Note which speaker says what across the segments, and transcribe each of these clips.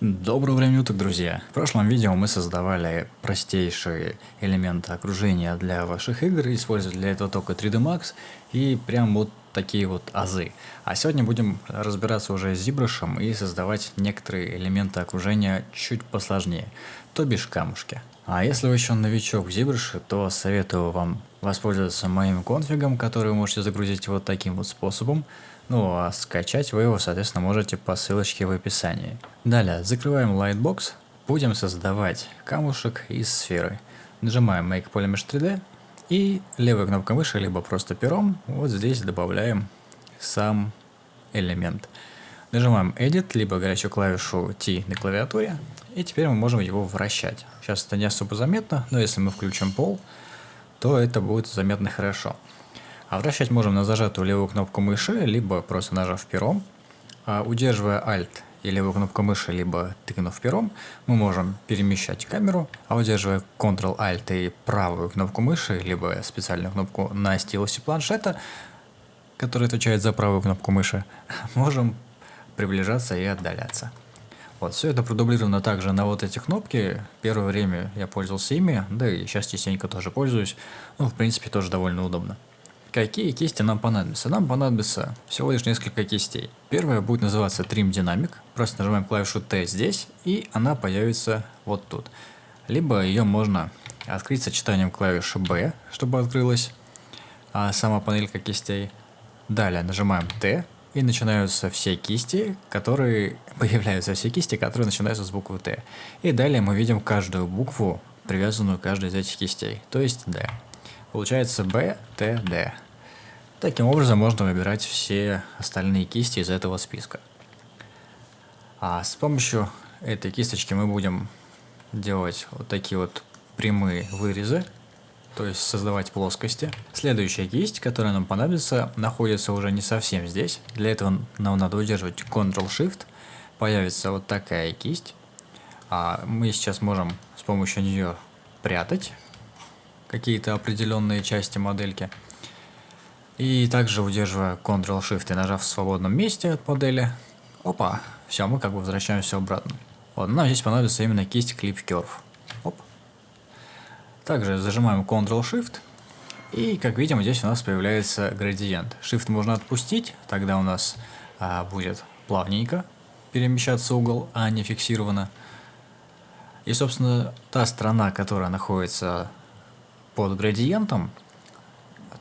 Speaker 1: Доброго времени уток, друзья! В прошлом видео мы создавали простейшие элементы окружения для ваших игр, используя для этого только 3D Max и прям вот такие вот азы. А сегодня будем разбираться уже с ZBrush и создавать некоторые элементы окружения чуть посложнее, то бишь камушки. А если вы еще новичок в ZBrush, то советую вам воспользоваться моим конфигом, который вы можете загрузить вот таким вот способом. Ну а скачать вы его, соответственно, можете по ссылочке в описании. Далее, закрываем Lightbox, будем создавать камушек из сферы. Нажимаем Make Polymesh 3D и левой кнопкой мыши, либо просто пером, вот здесь добавляем сам элемент. Нажимаем Edit, либо горячую клавишу T на клавиатуре, и теперь мы можем его вращать. Сейчас это не особо заметно, но если мы включим пол, то это будет заметно хорошо. А вращать можем на зажатую левую кнопку мыши, либо просто нажав пером. А удерживая Alt и левую кнопку мыши, либо тыкнув пером, мы можем перемещать камеру, а удерживая Ctrl-Alt и правую кнопку мыши, либо специальную кнопку на стилусе планшета, который отвечает за правую кнопку мыши, можем приближаться и отдаляться. Вот, все это продублировано также на вот эти кнопки. Первое время я пользовался ими, да и сейчас частенько тоже пользуюсь. Ну, в принципе, тоже довольно удобно. Какие кисти нам понадобятся? Нам понадобится всего лишь несколько кистей. Первая будет называться Trim Dynamic. Просто нажимаем клавишу T здесь, и она появится вот тут. Либо ее можно открыть сочетанием клавиши B, чтобы открылась а сама панелька кистей. Далее нажимаем T, и начинаются все кисти, которые... Появляются все кисти, которые начинаются с буквы Т. И далее мы видим каждую букву, привязанную к каждой из этих кистей, то есть D. Получается B, T, D. Таким образом можно выбирать все остальные кисти из этого списка. А с помощью этой кисточки мы будем делать вот такие вот прямые вырезы, то есть создавать плоскости. Следующая кисть, которая нам понадобится, находится уже не совсем здесь. Для этого нам надо удерживать Ctrl-Shift. Появится вот такая кисть. А мы сейчас можем с помощью нее прятать какие-то определенные части модельки. И также удерживая Ctrl-Shift и нажав в свободном месте от модели, опа, все, мы как бы возвращаемся обратно. Вот, нам здесь понадобится именно кисть Clip Curve. Оп. Также зажимаем Ctrl-Shift, и как видим, здесь у нас появляется градиент. Shift можно отпустить, тогда у нас а, будет плавненько перемещаться угол, а не фиксированно. И, собственно, та сторона, которая находится под градиентом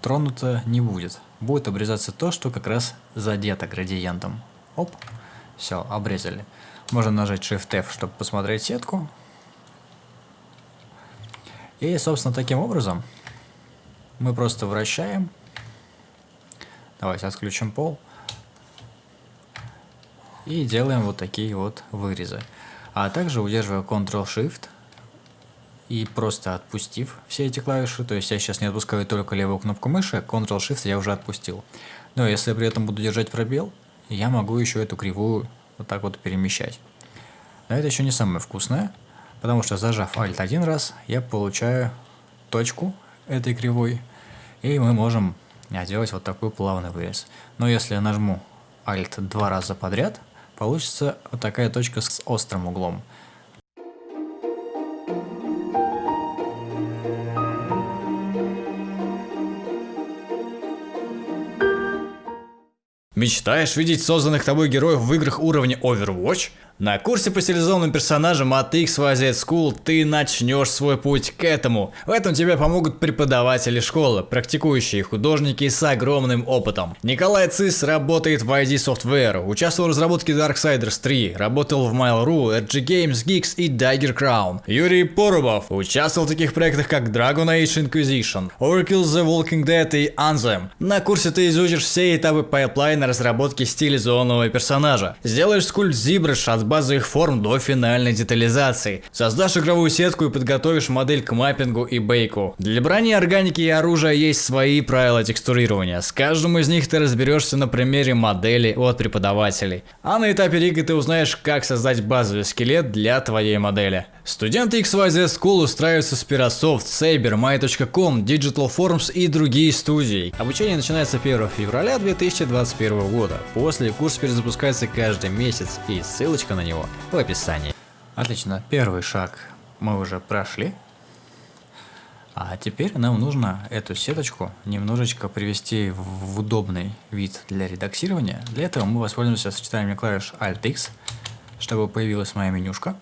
Speaker 1: тронуто не будет. Будет обрезаться то, что как раз задето градиентом. Оп, все, обрезали. Можно нажать Shift-F, чтобы посмотреть сетку. И, собственно, таким образом мы просто вращаем. Давайте отключим пол. И делаем вот такие вот вырезы. А также удерживая Ctrl-Shift, и просто отпустив все эти клавиши, то есть я сейчас не отпускаю только левую кнопку мыши, Ctrl-Shift я уже отпустил. Но если я при этом буду держать пробел, я могу еще эту кривую вот так вот перемещать. Но это еще не самое вкусное, потому что зажав Alt один раз, я получаю точку этой кривой, и мы можем делать вот такой плавный вырез. Но если я нажму Alt два раза подряд, получится вот такая точка с острым углом.
Speaker 2: Мечтаешь видеть созданных тобой героев в играх уровня Overwatch? На курсе по стилизованным персонажам от XYZ School ты начнешь свой путь к этому. В этом тебе помогут преподаватели школы, практикующие художники с огромным опытом. Николай Цис работает в id Software, участвовал в разработке Darksiders 3, работал в Mail.ru, RG Games, Geeks и Dagger Crown. Юрий Порубов участвовал в таких проектах как Dragon Age Inquisition, Overkill's The Walking Dead и Anthem. На курсе ты изучишь все этапы пайплайна разработки стилизованного персонажа. Сделаешь скульпт ZBrush от базовых форм до финальной детализации. Создашь игровую сетку и подготовишь модель к маппингу и бейку. Для брони, органики и оружия есть свои правила текстурирования. С каждым из них ты разберешься на примере модели от преподавателей. А на этапе рига ты узнаешь, как создать базовый скелет для твоей модели. Студенты XYZ School устраиваются в Spirasoft, Saber, My.com, Digital Forms и другие студии. Обучение начинается 1 февраля 2021 года. После курс перезапускается каждый месяц и ссылочка на него в описании.
Speaker 1: Отлично, первый шаг мы уже прошли. А теперь нам нужно эту сеточку немножечко привести в удобный вид для редактирования. Для этого мы воспользуемся сочетанием клавиш Alt-X, чтобы появилась моя менюшка.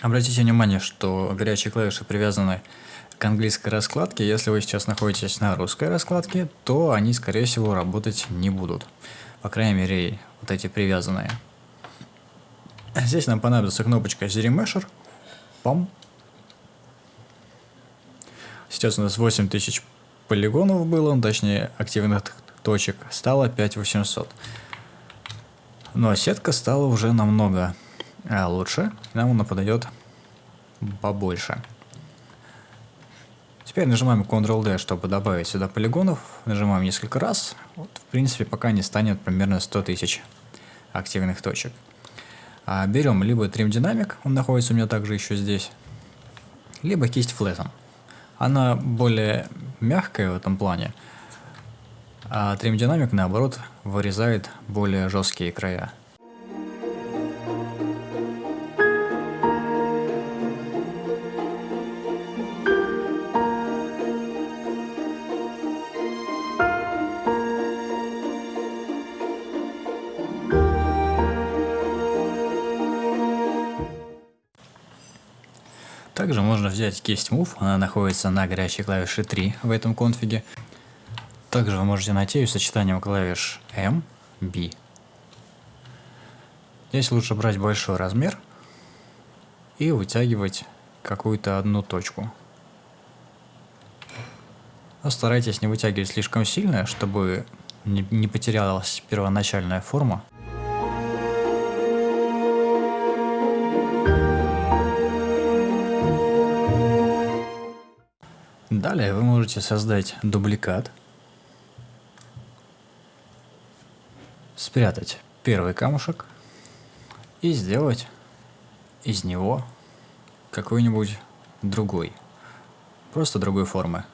Speaker 1: Обратите внимание, что горячие клавиши привязаны к английской раскладке. Если вы сейчас находитесь на русской раскладке, то они, скорее всего, работать не будут. По крайней мере, вот эти привязанные. Здесь нам понадобится кнопочка ZRemesher. Пам. Сейчас у нас 8000 полигонов было, ну, точнее активных точек, стало 5800. Но сетка стала уже намного а лучше, нам она подойдет побольше. Теперь нажимаем Ctrl-D, чтобы добавить сюда полигонов. Нажимаем несколько раз. Вот, в принципе, пока не станет примерно 100 тысяч активных точек. А берем либо Trim Dynamic, он находится у меня также еще здесь, либо кисть Flatten. Она более мягкая в этом плане, а Trim Dynamic, наоборот, вырезает более жесткие края. Взять кисть Move, она находится на горячей клавише 3 в этом конфиге. Также вы можете найти ее сочетанием клавиш M, B. Здесь лучше брать большой размер и вытягивать какую-то одну точку. Но старайтесь не вытягивать слишком сильно, чтобы не потерялась первоначальная форма. Далее вы можете создать дубликат, спрятать первый камушек и сделать из него какой-нибудь другой, просто другой формы.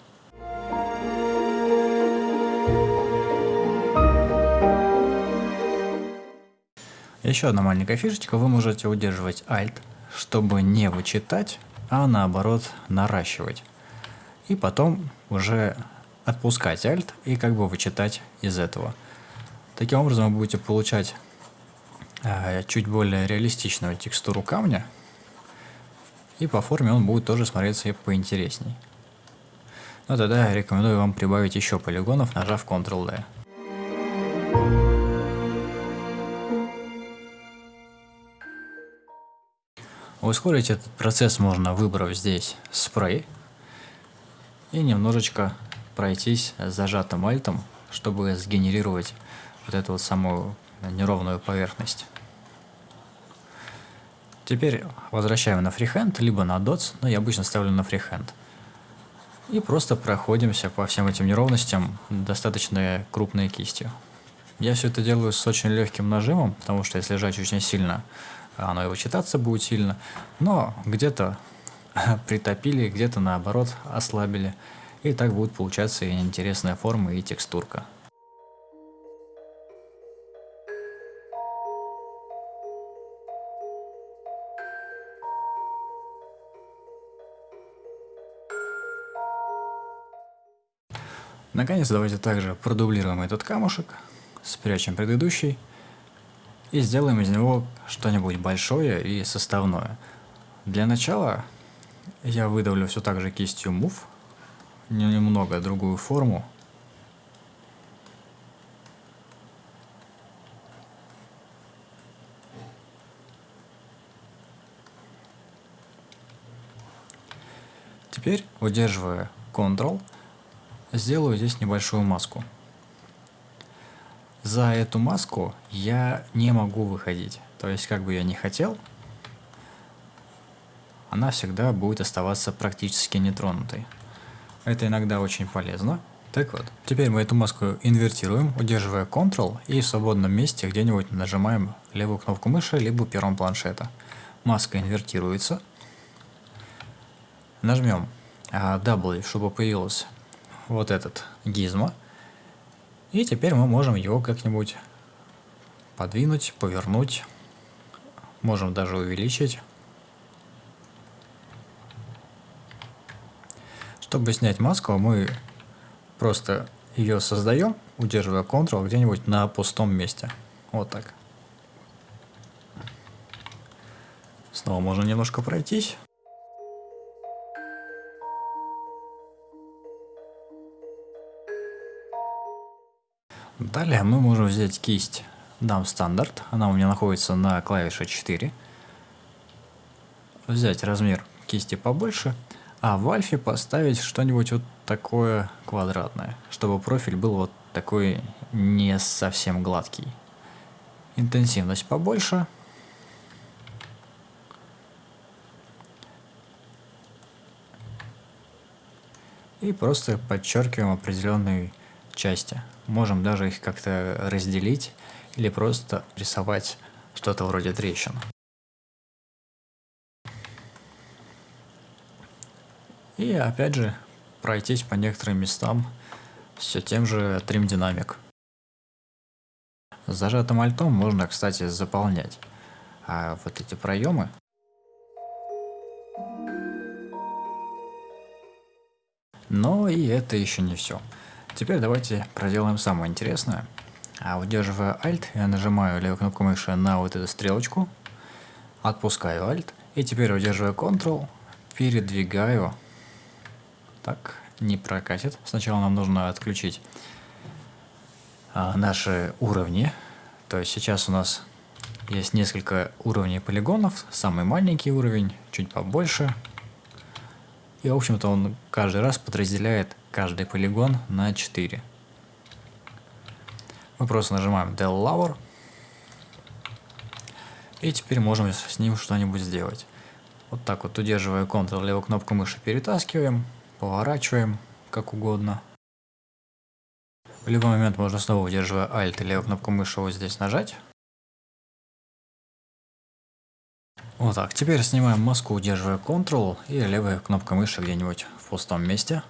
Speaker 1: Еще одна маленькая фишечка, вы можете удерживать Alt, чтобы не вычитать, а наоборот наращивать и потом уже отпускать Alt и как бы вычитать из этого. Таким образом вы будете получать э, чуть более реалистичную текстуру камня, и по форме он будет тоже смотреться поинтересней. Но тогда я рекомендую вам прибавить еще полигонов, нажав Ctrl-D. Ускорить этот процесс можно, выбрав здесь спрей, и немножечко пройтись с зажатым альтом, чтобы сгенерировать вот эту вот самую неровную поверхность. Теперь возвращаем на фрихенд, либо на dots, но я обычно ставлю на фрихенд. И просто проходимся по всем этим неровностям достаточно крупной кистью. Я все это делаю с очень легким нажимом, потому что если жать очень сильно, оно и вычитаться будет сильно. Но где-то притопили, где-то наоборот ослабили. И так будет получаться и интересная форма и текстурка. Наконец, давайте также продублируем этот камушек, спрячем предыдущий и сделаем из него что-нибудь большое и составное. Для начала я выдавлю все так же кистью Move, немного другую форму. Теперь, удерживая Ctrl, сделаю здесь небольшую маску. За эту маску я не могу выходить. То есть, как бы я не хотел, она всегда будет оставаться практически нетронутой. Это иногда очень полезно. Так вот, теперь мы эту маску инвертируем, удерживая Ctrl и в свободном месте где-нибудь нажимаем левую кнопку мыши, либо пером планшета. Маска инвертируется. Нажмем а, W, чтобы появился вот этот гизмо. И теперь мы можем его как-нибудь подвинуть, повернуть. Можем даже увеличить. Чтобы снять маску, мы просто ее создаем, удерживая Ctrl где-нибудь на пустом месте. Вот так. Снова можно немножко пройтись. Далее мы можем взять кисть Dam стандарт, она у меня находится на клавише 4. Взять размер кисти побольше, а в альфе поставить что-нибудь вот такое квадратное, чтобы профиль был вот такой не совсем гладкий. Интенсивность побольше. И просто подчеркиваем определенные части. Можем даже их как-то разделить или просто рисовать что-то вроде трещин. И опять же пройтись по некоторым местам все тем же Trim Dynamic. Зажатым альтом можно, кстати, заполнять а вот эти проемы. Но и это еще не все. Теперь давайте проделаем самое интересное. А удерживая Alt, я нажимаю левую кнопку мыши на вот эту стрелочку, отпускаю Alt, и теперь удерживая Ctrl, передвигаю. Так, не прокатит. Сначала нам нужно отключить а, наши уровни. То есть сейчас у нас есть несколько уровней полигонов. Самый маленький уровень, чуть побольше. И, в общем-то, он каждый раз подразделяет каждый полигон на 4. Мы просто нажимаем Del Lower. И теперь можем с ним что-нибудь сделать. Вот так вот, удерживая Ctrl, левую кнопку мыши перетаскиваем, поворачиваем, как угодно. В любой момент можно снова, удерживая Alt и левую кнопку мыши, вот здесь нажать. Вот так. Теперь снимаем маску, удерживая Ctrl и левая кнопка мыши где-нибудь в пустом месте.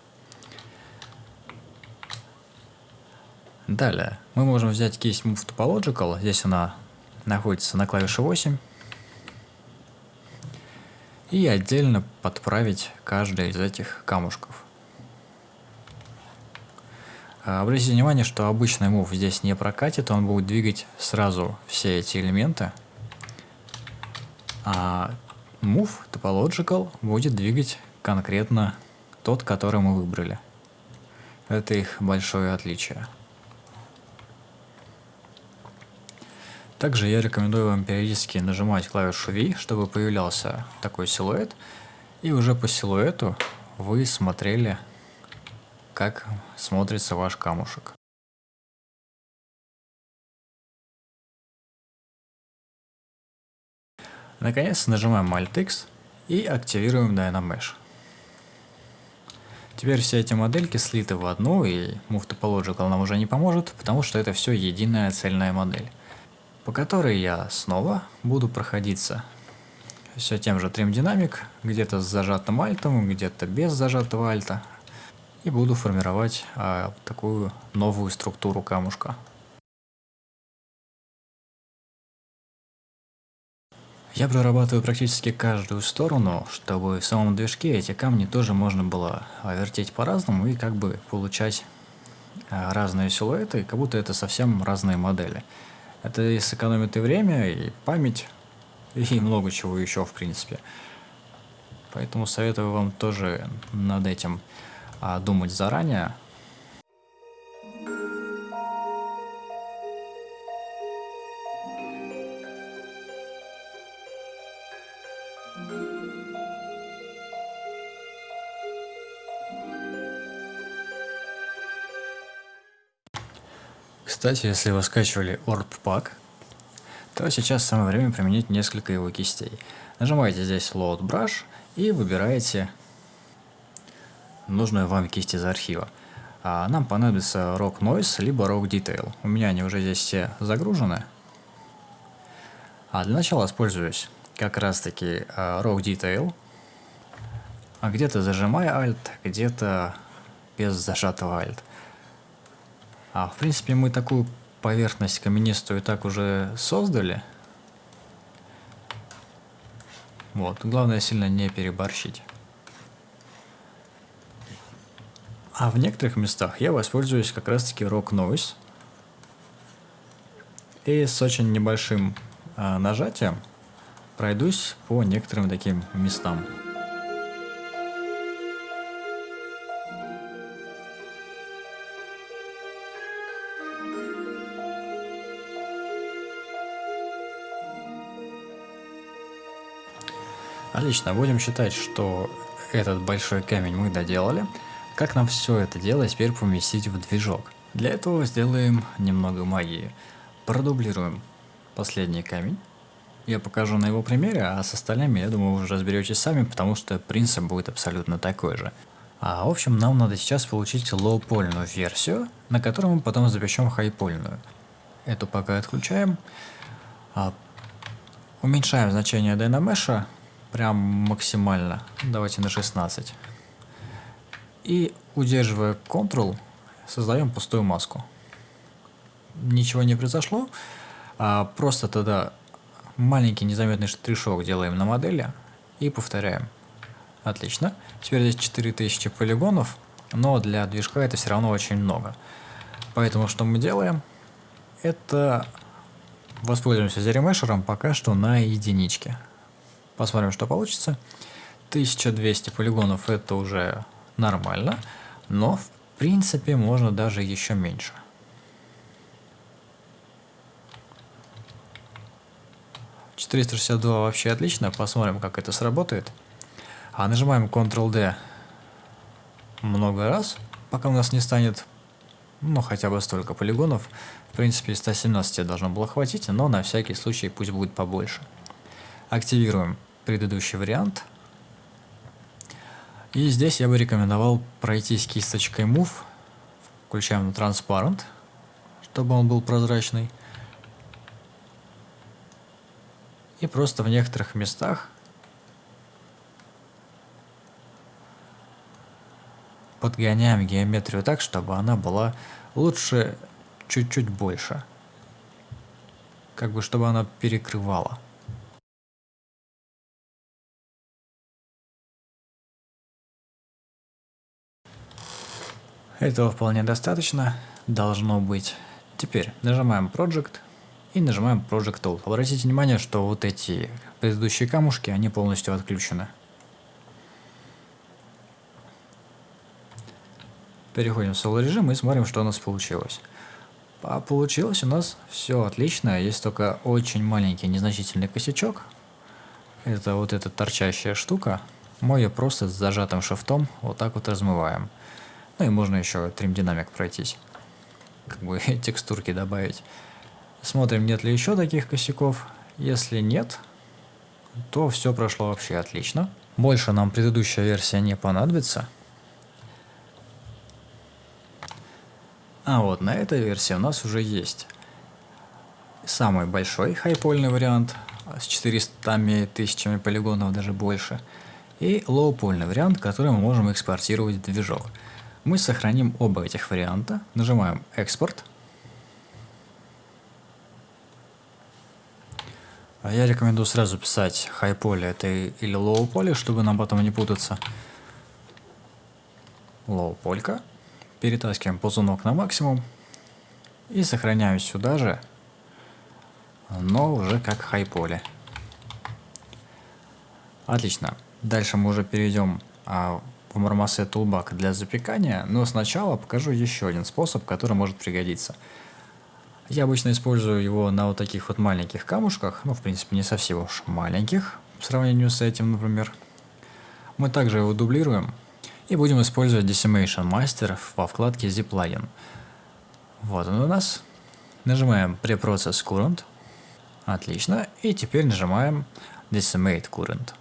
Speaker 1: Далее, мы можем взять кисть Move Topological, здесь она находится на клавише 8, и отдельно подправить каждый из этих камушков. А, обратите внимание, что обычный Move здесь не прокатит, он будет двигать сразу все эти элементы, а Move Topological будет двигать конкретно тот, который мы выбрали. Это их большое отличие. Также я рекомендую вам периодически нажимать клавишу V, чтобы появлялся такой силуэт. И уже по силуэту вы смотрели, как смотрится ваш камушек. Наконец нажимаем Alt-X и активируем Dynamesh. Теперь все эти модельки слиты в одну, и Move Topological нам уже не поможет, потому что это все единая цельная модель по которой я снова буду проходиться все тем же Trim Dynamic, где-то с зажатым альтом, где-то без зажатого альта, и буду формировать а, такую новую структуру камушка. Я прорабатываю практически каждую сторону, чтобы в самом движке эти камни тоже можно было вертеть по-разному и как бы получать а, разные силуэты, как будто это совсем разные модели. Это и сэкономит и время, и память, и много чего еще, в принципе. Поэтому советую вам тоже над этим а, думать заранее, Кстати, если вы скачивали Orb Pack, то сейчас самое время применить несколько его кистей. Нажимаете здесь Load Brush и выбираете нужную вам кисть из архива. А нам понадобится Rock Noise либо Rock Detail. У меня они уже здесь все загружены. А для начала используюсь как раз таки Rock Detail. А где-то зажимая Alt, где-то без зажатого Alt. А в принципе мы такую поверхность каменистую так уже создали. Вот, главное сильно не переборщить. А в некоторых местах я воспользуюсь как раз таки Rock Noise. И с очень небольшим э, нажатием пройдусь по некоторым таким местам. Отлично, будем считать, что этот большой камень мы доделали. Как нам все это дело теперь поместить в движок? Для этого сделаем немного магии. Продублируем последний камень. Я покажу на его примере, а с остальными, я думаю, вы уже разберетесь сами, потому что принцип будет абсолютно такой же. А в общем, нам надо сейчас получить лоу-польную версию, на которой мы потом запишем хайпольную. Эту пока отключаем. А, уменьшаем значение Dynamesha прям максимально. Давайте на 16. И удерживая Ctrl, создаем пустую маску. Ничего не произошло, а просто тогда маленький незаметный штришок делаем на модели и повторяем. Отлично. Теперь здесь 4000 полигонов, но для движка это все равно очень много. Поэтому что мы делаем? Это воспользуемся зеремешером пока что на единичке. Посмотрим, что получится. 1200 полигонов это уже нормально, но в принципе можно даже еще меньше. Четыреста шестьдесят два вообще отлично, посмотрим, как это сработает. А нажимаем Ctrl-D много раз, пока у нас не станет, ну, хотя бы столько полигонов. В принципе, 117 должно было хватить, но на всякий случай пусть будет побольше. Активируем предыдущий вариант – и здесь я бы рекомендовал пройтись кисточкой Move, включаем на Transparent, чтобы он был прозрачный. И просто в некоторых местах подгоняем геометрию так, чтобы она была лучше чуть-чуть больше. Как бы, чтобы она перекрывала. Этого вполне достаточно, должно быть. Теперь нажимаем Project и нажимаем Project Tool. Обратите внимание, что вот эти предыдущие камушки, они полностью отключены. Переходим в Solo режим и смотрим, что у нас получилось. А получилось у нас все отлично, есть только очень маленький незначительный косячок. Это вот эта торчащая штука. Мы ее просто с зажатым шифтом вот так вот размываем. Ну и можно еще трим-динамик пройтись. Как бы текстурки добавить. Смотрим, нет ли еще таких косяков. Если нет, то все прошло вообще отлично. Больше нам предыдущая версия не понадобится. А вот на этой версии у нас уже есть самый большой хайпольный вариант с 400 тысячами полигонов, даже больше. И лоупольный вариант, который мы можем экспортировать в движок. Мы сохраним оба этих варианта, нажимаем «Экспорт». А я рекомендую сразу писать high poly это или low poly, чтобы нам потом не путаться. Low полька. Перетаскиваем ползунок на максимум. И сохраняю сюда же, но уже как high poly. Отлично. Дальше мы уже перейдем а, Marmoset Toolbag для запекания, но сначала покажу еще один способ, который может пригодиться. Я обычно использую его на вот таких вот маленьких камушках, ну в принципе не совсем уж маленьких, в сравнении с этим, например. Мы также его дублируем и будем использовать Decimation Master во вкладке Zplugin. Вот он у нас. Нажимаем Preprocess Current. Отлично. И теперь нажимаем Decimate Current.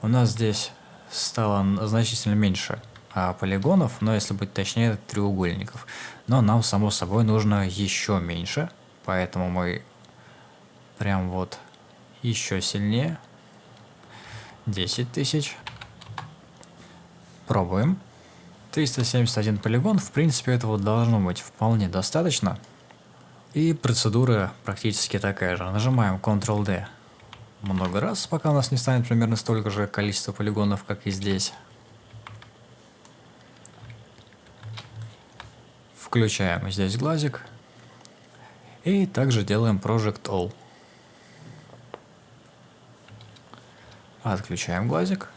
Speaker 1: У нас здесь стало значительно меньше а, полигонов, но если быть точнее, треугольников. Но нам, само собой, нужно еще меньше, поэтому мы прям вот еще сильнее. 10 тысяч. Пробуем. 371 полигон, в принципе этого должно быть вполне достаточно. И процедура практически такая же. Нажимаем Ctrl-D много раз, пока у нас не станет примерно столько же количества полигонов, как и здесь. Включаем здесь глазик. И также делаем Project All. Отключаем глазик.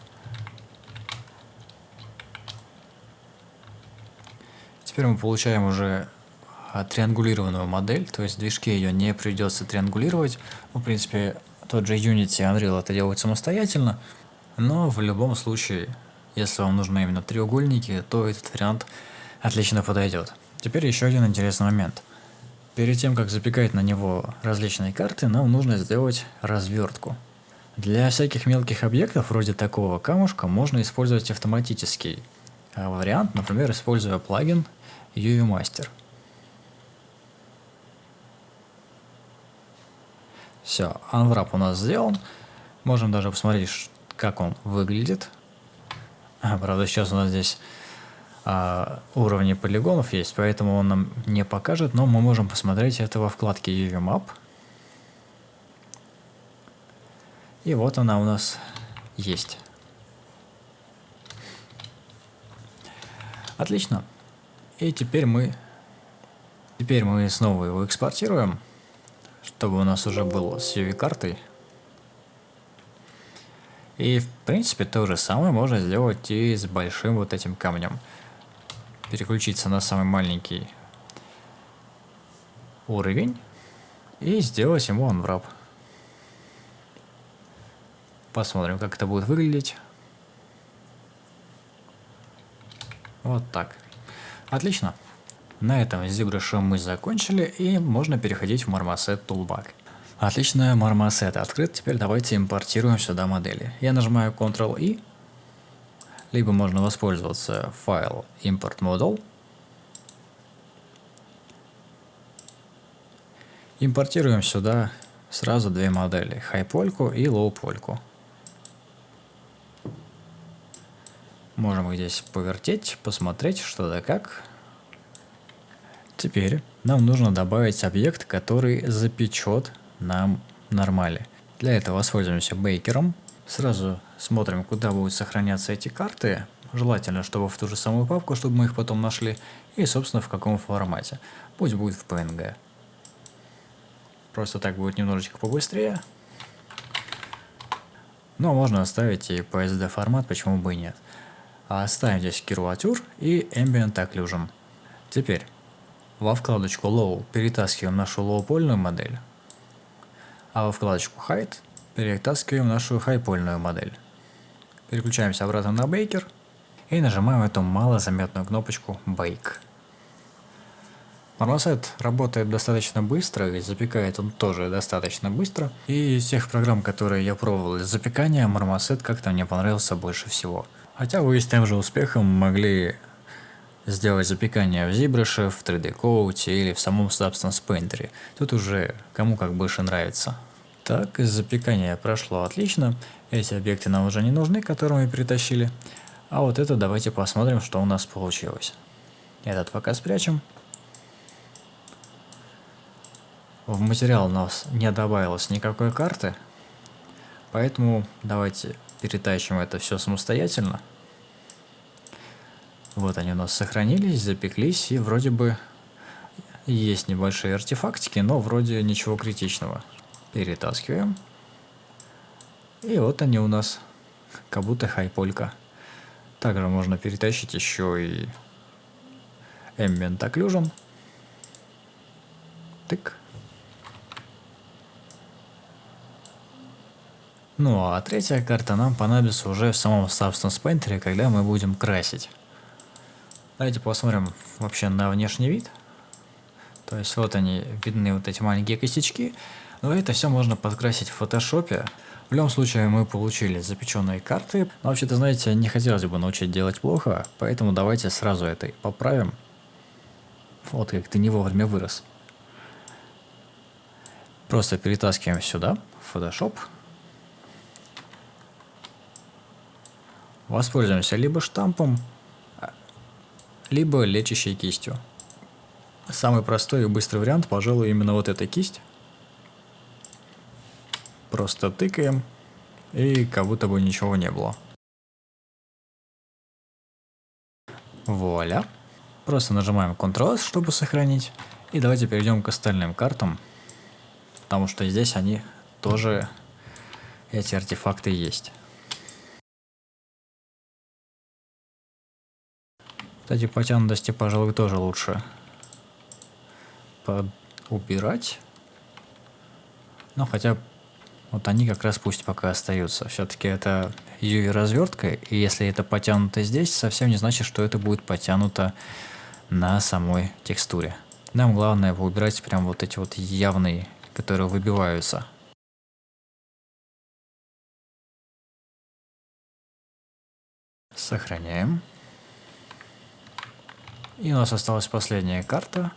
Speaker 1: Теперь мы получаем уже триангулированную модель, то есть движке ее не придется триангулировать. Ну, в принципе, тот же Unity Unreal это делают самостоятельно, но в любом случае, если вам нужны именно треугольники, то этот вариант отлично подойдет. Теперь еще один интересный момент. Перед тем, как запекать на него различные карты, нам нужно сделать развертку. Для всяких мелких объектов, вроде такого камушка, можно использовать автоматический а, вариант, например, используя плагин UV Master. Все, Unwrap у нас сделан. Можем даже посмотреть, как он выглядит. А, правда, сейчас у нас здесь а, уровни полигонов есть, поэтому он нам не покажет, но мы можем посмотреть это во вкладке UV Map. И вот она у нас есть. Отлично. И теперь мы, теперь мы снова его экспортируем, чтобы у нас уже был с UV-картой. И в принципе то же самое можно сделать и с большим вот этим камнем. Переключиться на самый маленький уровень и сделать ему unwrap. Посмотрим, как это будет выглядеть. Вот так. Отлично. На этом с ZBrush мы закончили и можно переходить в Marmoset Toolbar. Отлично, Marmoset открыт. Теперь давайте импортируем сюда модели. Я нажимаю Ctrl-I, либо можно воспользоваться файл Import Model. Импортируем сюда сразу две модели, High-польку и Low-польку. Можем их здесь повертеть, посмотреть, что да как. Теперь нам нужно добавить объект, который запечет нам нормали. Для этого воспользуемся бейкером. Сразу смотрим, куда будут сохраняться эти карты. Желательно, чтобы в ту же самую папку, чтобы мы их потом нашли. И, собственно, в каком формате. Пусть будет в PNG. Просто так будет немножечко побыстрее. Но можно оставить и PSD формат, почему бы и нет. А оставим здесь Curvature и Ambient Occlusion. Теперь во вкладочку Low перетаскиваем нашу лоу-польную модель, а во вкладочку Height перетаскиваем нашу хайпольную модель. Переключаемся обратно на Baker и нажимаем эту малозаметную кнопочку Bake. Marmoset работает достаточно быстро, и запекает он тоже достаточно быстро. И из тех программ, которые я пробовал для запекания, Marmoset как-то мне понравился больше всего. Хотя вы с тем же успехом могли сделать запекание в ZBrush, в 3D Coat или в самом Substance Painter. Тут уже кому как больше нравится. Так, запекание прошло отлично. Эти объекты нам уже не нужны, которые мы перетащили. А вот это давайте посмотрим, что у нас получилось. Этот пока спрячем. В материал у нас не добавилось никакой карты, поэтому давайте перетащим это все самостоятельно. Вот они у нас сохранились, запеклись, и вроде бы есть небольшие артефактики, но вроде ничего критичного. Перетаскиваем. И вот они у нас, как будто хайполька. Также можно перетащить еще и Ambient Occlusion. Тык. Ну а третья карта нам понадобится уже в самом Substance Painter, когда мы будем красить. Давайте посмотрим вообще на внешний вид. То есть вот они, видны вот эти маленькие косячки. Но это все можно подкрасить в фотошопе. В любом случае мы получили запеченные карты. Но вообще-то, знаете, не хотелось бы научить делать плохо, поэтому давайте сразу это поправим. Вот как ты не вовремя вырос. Просто перетаскиваем сюда, в Photoshop. Воспользуемся либо штампом, либо лечащей кистью. Самый простой и быстрый вариант, пожалуй, именно вот эта кисть. Просто тыкаем, и как будто бы ничего не было. Вуаля. Просто нажимаем Ctrl-S, чтобы сохранить. И давайте перейдем к остальным картам, потому что здесь они тоже, эти артефакты есть. Кстати, потянутости, пожалуй, тоже лучше убирать. Но хотя вот они как раз пусть пока остаются. Все-таки это UV развертка, и если это потянуто здесь, совсем не значит, что это будет потянуто на самой текстуре. Нам главное убирать прям вот эти вот явные, которые выбиваются. Сохраняем. И у нас осталась последняя карта.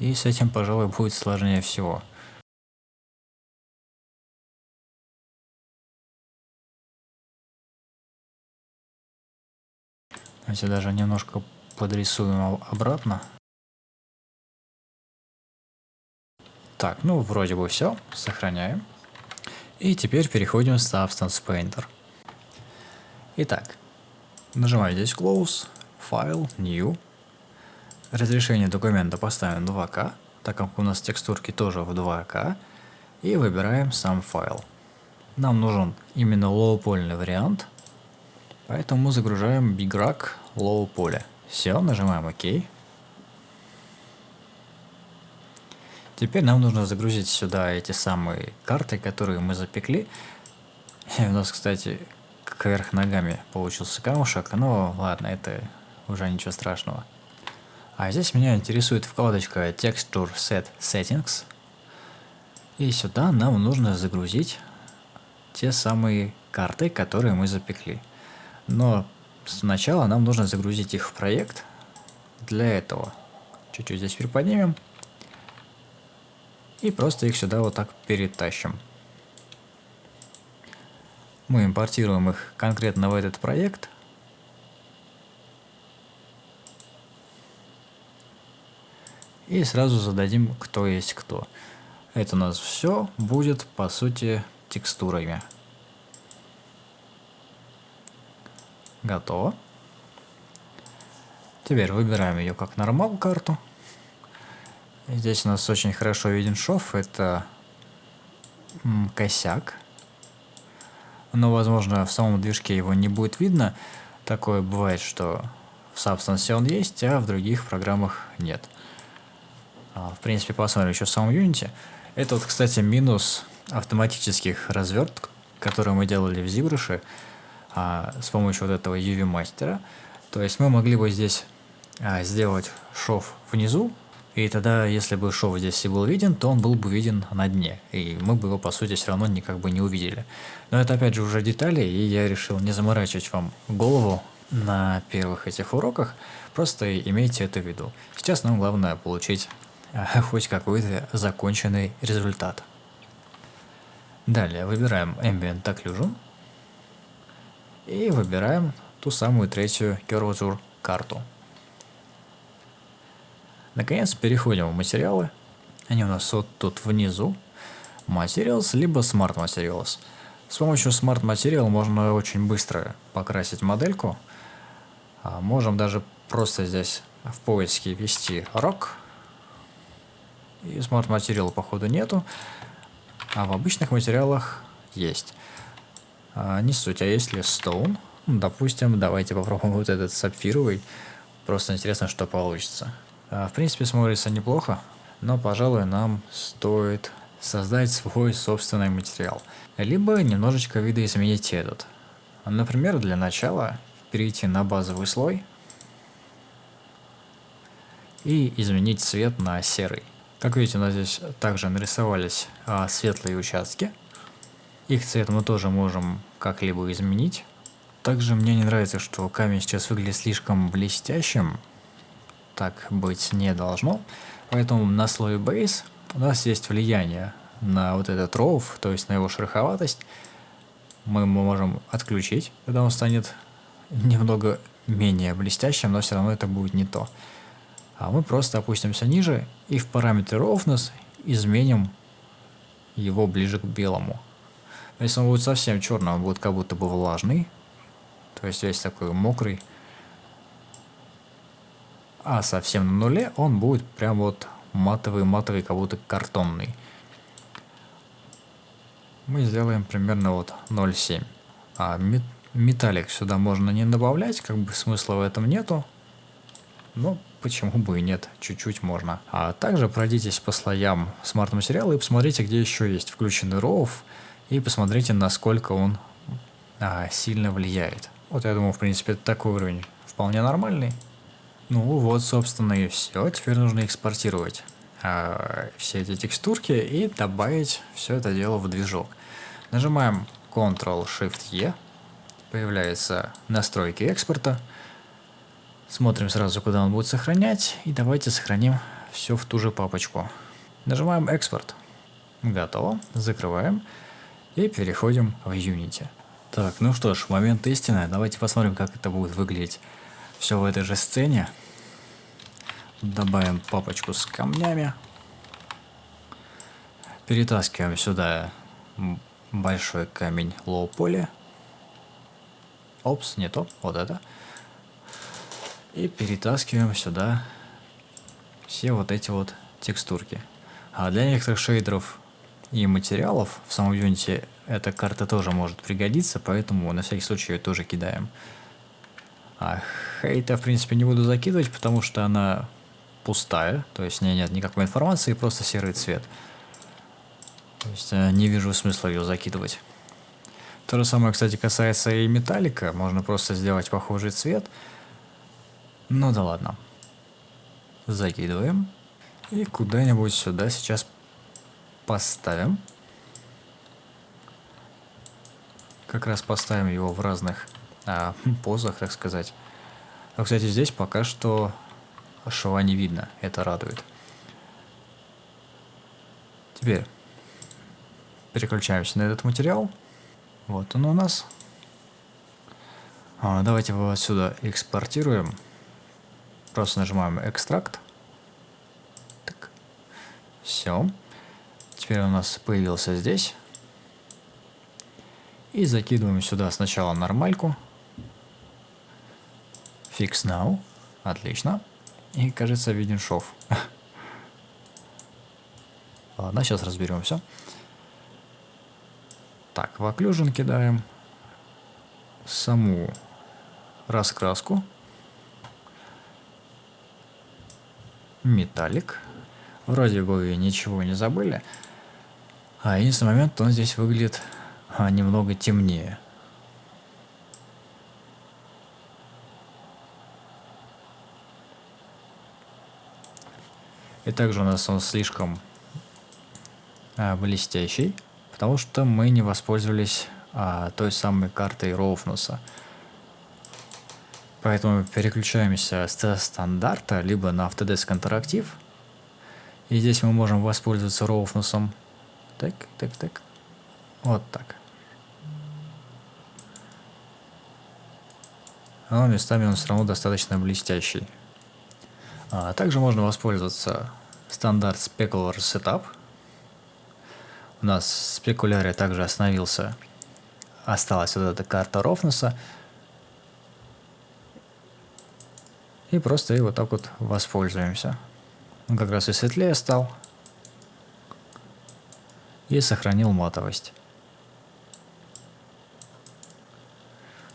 Speaker 1: И с этим, пожалуй, будет сложнее всего. Давайте даже немножко подрисуем обратно. Так, ну вроде бы все, сохраняем. И теперь переходим в Substance Painter. Итак, нажимаю здесь Close, File, New. Разрешение документа поставим 2К, так как у нас текстурки тоже в 2К. И выбираем сам файл. Нам нужен именно лоу-польный вариант, поэтому загружаем BigRack лоу-поле. Все, нажимаем ОК. Теперь нам нужно загрузить сюда эти самые карты, которые мы запекли. И у нас, кстати, кверх ногами получился камушек, но ладно, это уже ничего страшного. А здесь меня интересует вкладочка Texture Set Settings. И сюда нам нужно загрузить те самые карты, которые мы запекли. Но сначала нам нужно загрузить их в проект. Для этого чуть-чуть здесь приподнимем. И просто их сюда вот так перетащим. Мы импортируем их конкретно в этот проект – и сразу зададим, кто есть кто. Это у нас все будет, по сути, текстурами. Готово. Теперь выбираем ее как нормал карту. Здесь у нас очень хорошо виден шов, это косяк. Но, возможно, в самом движке его не будет видно. Такое бывает, что в Substance он есть, а в других программах нет. А, в принципе, посмотрим еще в самом Unity. Это вот, кстати, минус автоматических разверток, которые мы делали в ZBrush а, с помощью вот этого UV мастера. То есть мы могли бы здесь а, сделать шов внизу, и тогда, если бы шов здесь и был виден, то он был бы виден на дне, и мы бы его, по сути, все равно никак бы не увидели. Но это, опять же, уже детали, и я решил не заморачивать вам голову на первых этих уроках, просто имейте это в виду. Сейчас нам главное получить хоть какой-то законченный результат. Далее выбираем Ambient Occlusion и выбираем ту самую третью Curvature карту. Наконец переходим в материалы. Они у нас вот тут внизу. Materials, либо Smart Materials. С помощью Smart Material можно очень быстро покрасить модельку. А можем даже просто здесь в поиске ввести Rock и смарт материала походу нету. А в обычных материалах есть. А, не суть, а если Stone, ну, допустим, давайте попробуем вот этот сапфировый. Просто интересно, что получится. А, в принципе, смотрится неплохо, но, пожалуй, нам стоит создать свой собственный материал. Либо немножечко видоизменить этот. Например, для начала перейти на базовый слой и изменить цвет на серый. Как видите, у нас здесь также нарисовались а, светлые участки. Их цвет мы тоже можем как-либо изменить. Также мне не нравится, что камень сейчас выглядит слишком блестящим. Так быть не должно. Поэтому на слое Base у нас есть влияние на вот этот ров, то есть на его шероховатость. Мы можем отключить, когда он станет немного менее блестящим, но все равно это будет не то. А мы просто опустимся ниже и в параметре roughness изменим его ближе к белому. Если он будет совсем черный, он будет как будто бы влажный, то есть весь такой мокрый. А совсем на нуле он будет прям вот матовый-матовый, как будто картонный. Мы сделаем примерно вот 0,7. А металлик сюда можно не добавлять, как бы смысла в этом нету. Но почему бы и нет, чуть-чуть можно. А также пройдитесь по слоям смарт-материала и посмотрите, где еще есть включенный RAW, и посмотрите, насколько он а, сильно влияет. Вот я думаю, в принципе, такой уровень вполне нормальный. Ну вот, собственно, и все. Теперь нужно экспортировать э, все эти текстурки и добавить все это дело в движок. Нажимаем Ctrl-Shift-E, появляются настройки экспорта. Смотрим сразу, куда он будет сохранять, и давайте сохраним все в ту же папочку. Нажимаем экспорт. Готово. Закрываем и переходим в Unity. Так, ну что ж, момент истины. Давайте посмотрим, как это будет выглядеть все в этой же сцене. Добавим папочку с камнями. Перетаскиваем сюда большой камень лоу-поли. Опс, не то, вот это. И перетаскиваем сюда все вот эти вот текстурки. А для некоторых шейдеров и материалов в самом Unity эта карта тоже может пригодиться, поэтому на всякий случай ее тоже кидаем. А хейта, в принципе, не буду закидывать, потому что она пустая, то есть в ней нет никакой информации, просто серый цвет. То есть э, не вижу смысла ее закидывать. То же самое, кстати, касается и металлика. Можно просто сделать похожий цвет. Ну да ладно. Закидываем. И куда-нибудь сюда сейчас поставим. Как раз поставим его в разных а, позах, так сказать. Но, кстати, здесь пока что шва не видно. Это радует. Теперь переключаемся на этот материал. Вот он у нас. А, давайте его отсюда экспортируем. Просто нажимаем экстракт. Так. Все. Теперь у нас появился здесь. И закидываем сюда сначала нормальку. Fix now. Отлично. И, кажется, виден шов. Ладно, сейчас разберемся. Так, в occlusion кидаем саму раскраску. Металлик. Вроде бы ничего не забыли. А единственный момент, он здесь выглядит а, немного темнее. И также у нас он слишком а, блестящий, потому что мы не воспользовались а, той самой картой Роуфнуса. Поэтому переключаемся с стандарта либо на Autodesk Interactive. И здесь мы можем воспользоваться Роуфнусом. Так, так, так. Вот так. Но местами он все равно достаточно блестящий. А также можно воспользоваться стандарт Specular Setup. У нас в спекуляре также остановился, осталась вот эта карта Рофнуса. И просто и вот так вот воспользуемся. Он как раз и светлее стал. И сохранил матовость.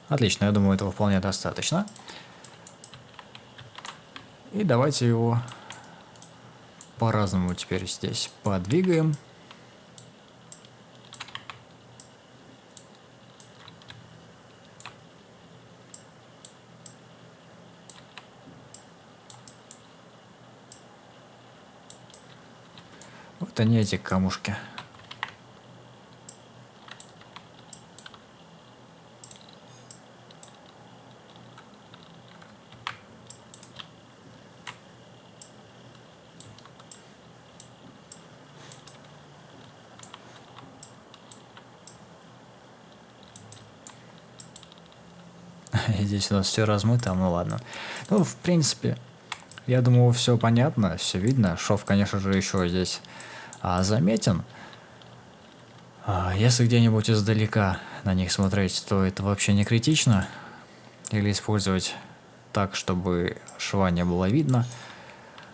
Speaker 1: Отлично, я думаю, этого вполне достаточно. И давайте его по-разному теперь здесь подвигаем. Это не эти камушки. здесь у нас все размыто, ну ладно. Ну, в принципе, я думаю, все понятно, все видно. Шов, конечно же, еще здесь а, заметен. А, если где-нибудь издалека на них смотреть, то это вообще не критично. Или использовать так, чтобы шва не было видно.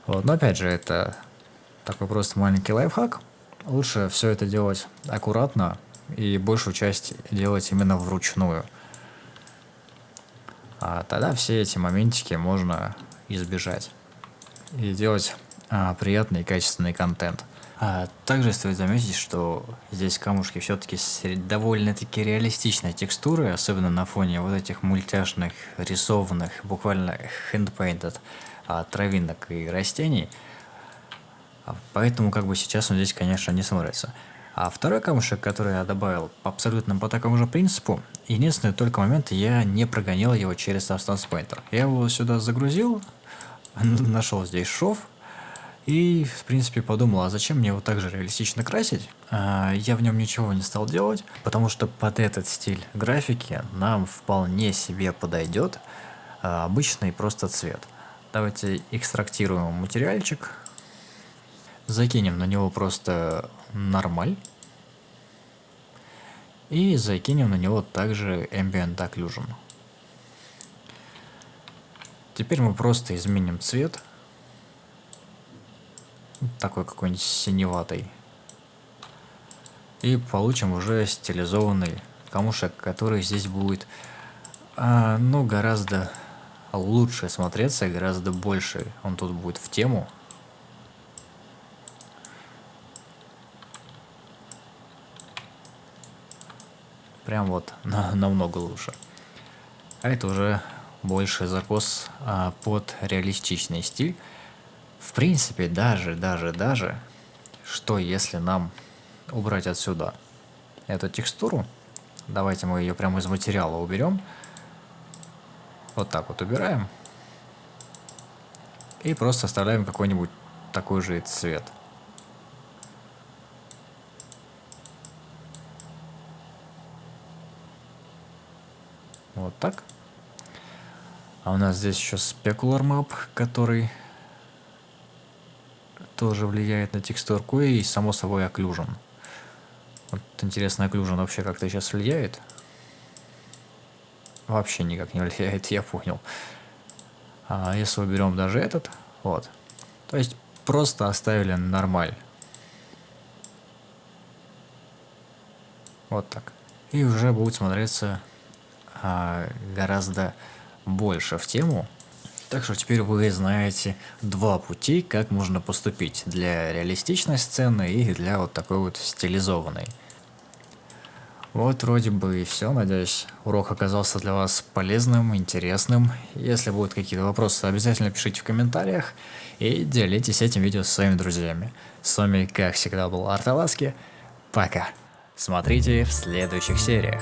Speaker 1: Вот. Но опять же, это такой просто маленький лайфхак. Лучше все это делать аккуратно и большую часть делать именно вручную. А тогда все эти моментики можно избежать и делать а, приятный и качественный контент. А также стоит заметить, что здесь камушки все-таки довольно-таки реалистичной текстуры, особенно на фоне вот этих мультяшных, рисованных, буквально handpainted а, травинок и растений. А, поэтому как бы сейчас он здесь, конечно, не смотрится. А второй камушек, который я добавил абсолютно по такому же принципу, единственный только момент, я не прогонял его через Substance Painter. Я его сюда загрузил, нашел здесь шов, и, в принципе, подумал, а зачем мне его так же реалистично красить? А, я в нем ничего не стал делать, потому что под этот стиль графики нам вполне себе подойдет а, обычный просто цвет. Давайте экстрактируем материальчик, закинем на него просто нормаль. И закинем на него также Ambient Occlusion. Теперь мы просто изменим цвет. Такой какой-нибудь синеватый. И получим уже стилизованный камушек, который здесь будет, а, ну, гораздо лучше смотреться, гораздо больше он тут будет в тему. Прям вот на, намного лучше. А это уже больше закос а, под реалистичный стиль. В принципе, даже, даже, даже, что если нам убрать отсюда эту текстуру, давайте мы ее прямо из материала уберем, вот так вот убираем, и просто оставляем какой-нибудь такой же цвет – Вот так. А у нас здесь еще Specular Map, который тоже влияет на текстурку и, само собой, Occlusion. Вот интересно, Occlusion вообще как-то сейчас влияет? Вообще никак не влияет, я понял. А если уберем даже этот, вот. То есть просто оставили нормаль. Вот так. И уже будет смотреться а, гораздо больше в тему. Так что теперь вы знаете два пути, как можно поступить для реалистичной сцены и для вот такой вот стилизованной. Вот вроде бы и все, надеюсь, урок оказался для вас полезным, интересным. Если будут какие-то вопросы, обязательно пишите в комментариях и делитесь этим видео с своими друзьями. С вами, как всегда, был Арталаски. Пока. Смотрите в следующих сериях.